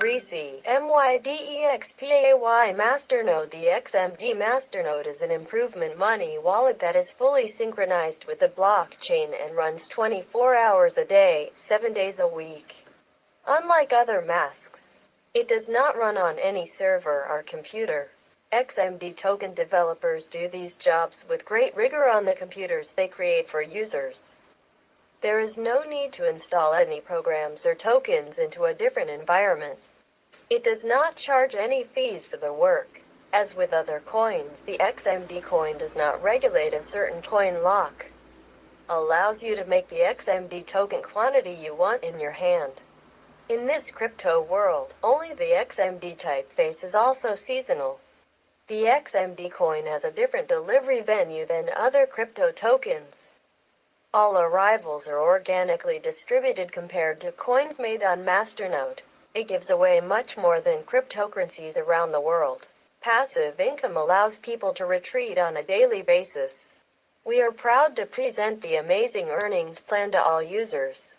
Greasy, M-Y-D-E-X-P-A-Y Masternode The XMD Masternode is an improvement money wallet that is fully synchronized with the blockchain and runs 24 hours a day, 7 days a week. Unlike other masks, it does not run on any server or computer. XMD token developers do these jobs with great rigor on the computers they create for users. There is no need to install any programs or tokens into a different environment. It does not charge any fees for the work. As with other coins, the XMD coin does not regulate a certain coin lock. Allows you to make the XMD token quantity you want in your hand. In this crypto world, only the XMD typeface is also seasonal. The XMD coin has a different delivery venue than other crypto tokens. All arrivals are organically distributed compared to coins made on Masternode. It gives away much more than cryptocurrencies around the world. Passive income allows people to retreat on a daily basis. We are proud to present the amazing earnings plan to all users.